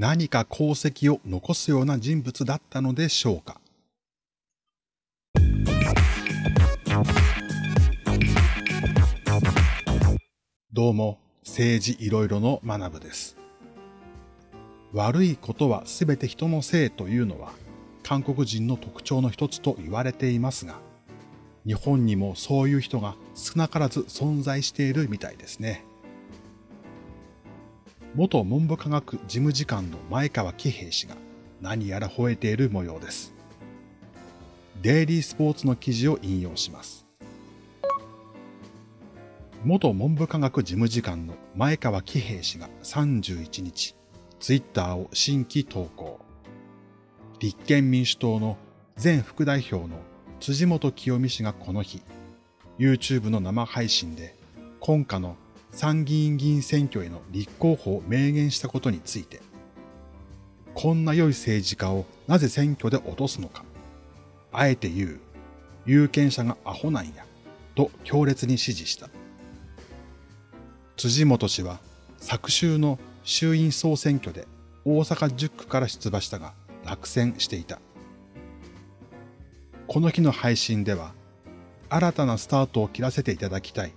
何か功績を残すような人物だったのでしょうか？どうも、政治いろいろの学部です。悪いことはすべて人のせいというのは、韓国人の特徴の一つと言われていますが、日本にもそういう人が少なからず存在しているみたいですね。元文部科学事務次官の前川喜平氏が何やら吠えている模様です。デイリースポーツの記事を引用します。元文部科学事務次官の前川喜平氏が31日、ツイッターを新規投稿。立憲民主党の前副代表の辻元清美氏がこの日、YouTube の生配信で今夏の参議院議員選挙への立候補を明言したことについて、こんな良い政治家をなぜ選挙で落とすのか。あえて言う、有権者がアホなんや、と強烈に支持した。辻元氏は昨週の衆院総選挙で大阪10区から出馬したが落選していた。この日の配信では、新たなスタートを切らせていただきたい。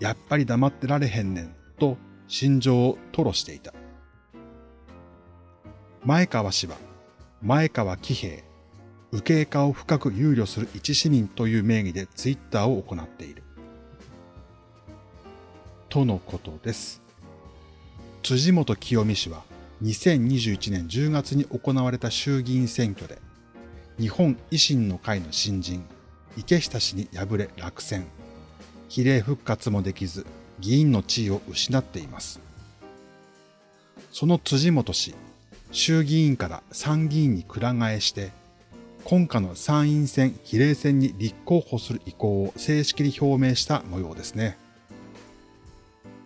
やっぱり黙ってられへんねん、と心情を吐露していた。前川氏は、前川喜平、右傾化を深く憂慮する一市民という名義でツイッターを行っている。とのことです。辻元清美氏は2021年10月に行われた衆議院選挙で日本維新の会の新人、池下氏に敗れ落選。比例復活もできず、議員の地位を失っています。その辻元氏、衆議院から参議院にくら替えして、今夏の参院選比例選に立候補する意向を正式に表明した模様ですね。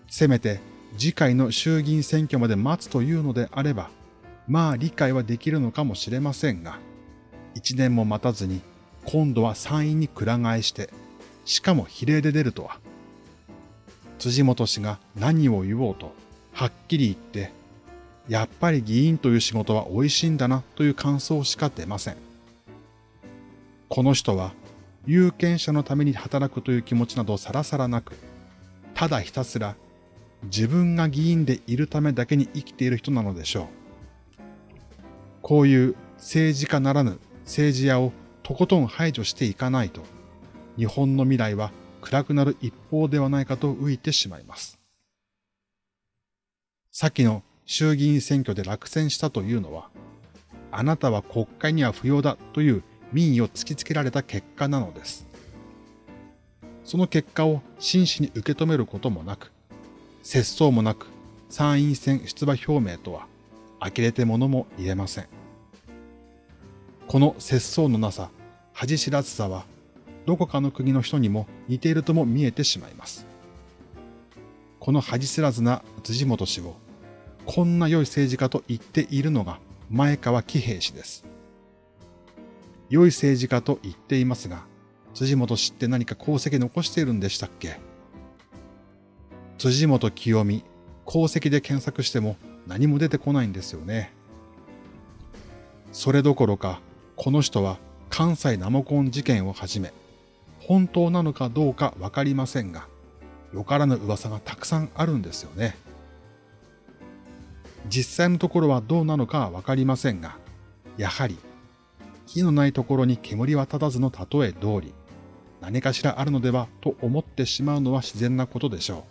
せめて次回の衆議院選挙まで待つというのであれば、まあ理解はできるのかもしれませんが、一年も待たずに、今度は参院にくら替えして、しかも比例で出るとは。辻元氏が何を言おうと、はっきり言って、やっぱり議員という仕事は美味しいんだなという感想しか出ません。この人は、有権者のために働くという気持ちなどさらさらなく、ただひたすら自分が議員でいるためだけに生きている人なのでしょう。こういう政治家ならぬ政治家をとことん排除していかないと、日本の未来は暗くなる一方ではないかと浮いてしまいます。先の衆議院選挙で落選したというのは、あなたは国会には不要だという民意を突きつけられた結果なのです。その結果を真摯に受け止めることもなく、節操もなく参院選出馬表明とは呆れてものも言えません。この節操のなさ、恥知らずさは、どこかの国の人にも似ているとも見えてしまいます。この恥知らずな辻元氏を、こんな良い政治家と言っているのが前川喜平氏です。良い政治家と言っていますが、辻元氏って何か功績残しているんでしたっけ？辻元清美、功績で検索しても何も出てこないんですよね。それどころか、この人は関西ナモコン事件をはじめ、本当なのかどうかわかりませんが、よからぬ噂がたくさんあるんですよね。実際のところはどうなのかはわかりませんが、やはり、火のないところに煙は立たずの例え通り、何かしらあるのではと思ってしまうのは自然なことでしょ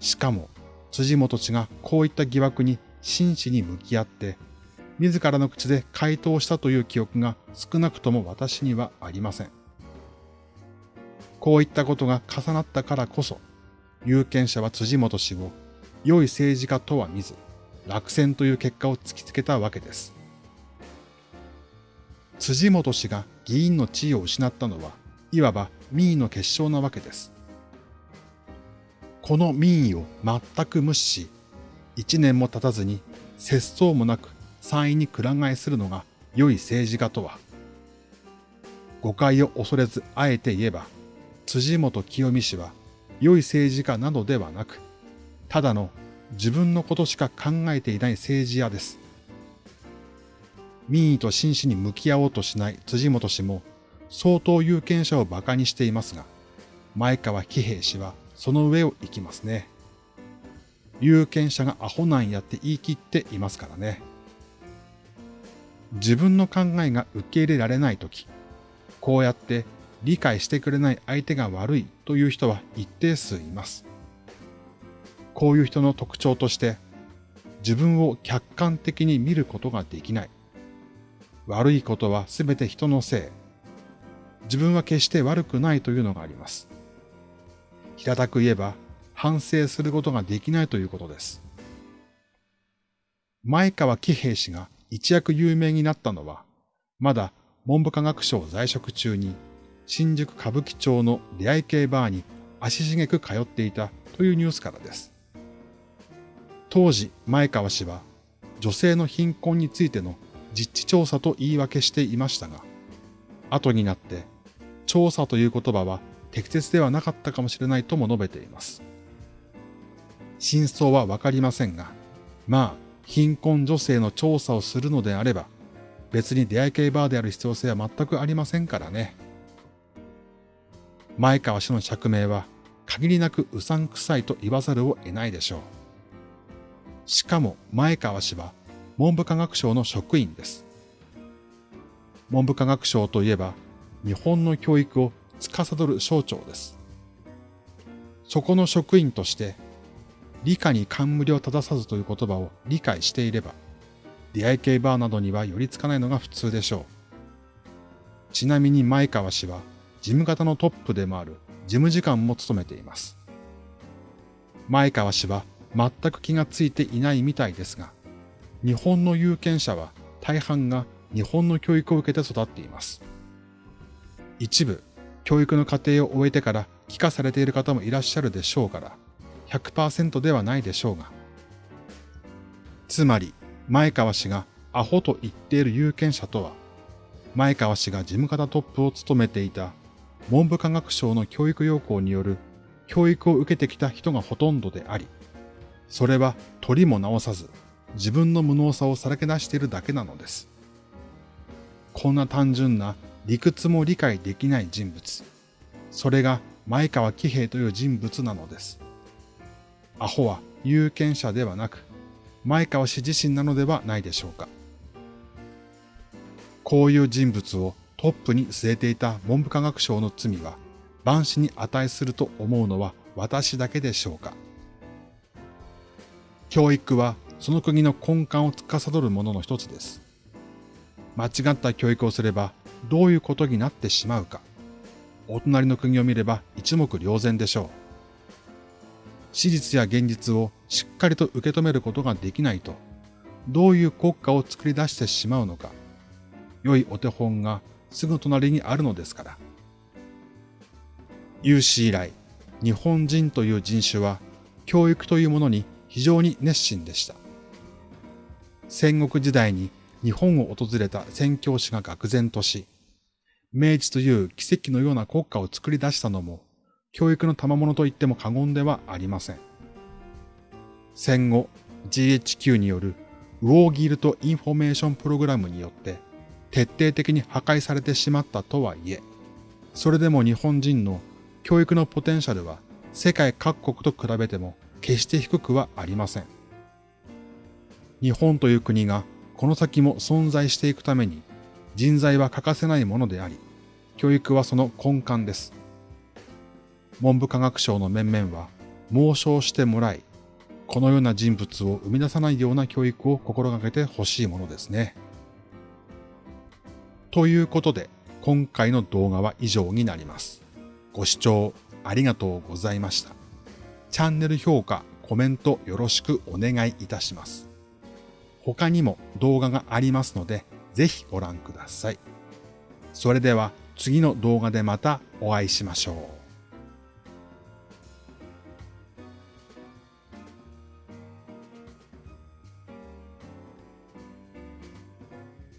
う。しかも、辻元氏がこういった疑惑に真摯に向き合って自らの口で回答したという記憶が少なくとも私にはありません。こういったことが重なったからこそ、有権者は辻元氏を良い政治家とは見ず、落選という結果を突きつけたわけです。辻元氏が議員の地位を失ったのは、いわば民意の結晶なわけです。この民意を全く無視し、一年も経たずに節操もなく参院にくら替えするのが良い政治家とは。誤解を恐れずあえて言えば、辻元清美氏は良い政治家などではなく、ただの自分のことしか考えていない政治家です。民意と真摯に向き合おうとしない辻元氏も相当有権者を馬鹿にしていますが、前川喜平氏はその上を行きますね。有権者がアホなんやって言い切っていますからね。自分の考えが受け入れられないとき、こうやって理解してくれない相手が悪いという人は一定数います。こういう人の特徴として、自分を客観的に見ることができない。悪いことはすべて人のせい。自分は決して悪くないというのがあります。平たく言えば、反省することができないということです。前川喜平氏が一躍有名になったのは、まだ文部科学省在職中に新宿歌舞伎町の出会い系バーに足しげく通っていたというニュースからです。当時、前川氏は女性の貧困についての実地調査と言い訳していましたが、後になって調査という言葉は適切ではなかったかもしれないとも述べています。真相はわかりませんが、まあ、貧困女性の調査をするのであれば、別に出会い系バーである必要性は全くありませんからね。前川氏の釈明は限りなくうさんくさいと言わざるを得ないでしょう。しかも前川氏は文部科学省の職員です。文部科学省といえば日本の教育を司る省庁です。そこの職員として理科に冠を正さずという言葉を理解していれば、出会い系バーなどには寄りつかないのが普通でしょう。ちなみに前川氏は事務方のトップでもある事務次官も務めています。前川氏は全く気がついていないみたいですが、日本の有権者は大半が日本の教育を受けて育っています。一部、教育の過程を終えてから帰化されている方もいらっしゃるでしょうから、100%ではないでしょうが。つまり、前川氏がアホと言っている有権者とは、前川氏が事務方トップを務めていた文部科学省の教育要項による教育を受けてきた人がほとんどであり、それは取りも直さず自分の無能さをさらけ出しているだけなのです。こんな単純な理屈も理解できない人物。それが前川喜平という人物なのです。アホは有権者ではなく、前川氏自身なのではないでしょうか。こういう人物をトップに据えていた文部科学省の罪は、万死に値すると思うのは私だけでしょうか。教育はその国の根幹を司るものの一つです。間違った教育をすればどういうことになってしまうか。お隣の国を見れば一目瞭然でしょう。史実や現実をしっかりと受け止めることができないと、どういう国家を作り出してしまうのか、良いお手本がすぐ隣にあるのですから。有史以来、日本人という人種は教育というものに非常に熱心でした。戦国時代に日本を訪れた宣教師が愕然とし、明治という奇跡のような国家を作り出したのも教育の賜物と言っても過言ではありません。戦後 GHQ による War Guilt Information Program によって徹底的に破壊されてしまったとはいえ、それでも日本人の教育のポテンシャルは世界各国と比べても決して低くはありません。日本という国がこの先も存在していくために人材は欠かせないものであり、教育はその根幹です。文部科学省の面々は猛省してもらい、このような人物を生み出さないような教育を心がけてほしいものですね。ということで、今回の動画は以上になります。ご視聴ありがとうございました。チャンネル評価、コメントよろしくお願いいたします。他にも動画がありますので、ぜひご覧ください。それでは次の動画でまたお会いしましょう。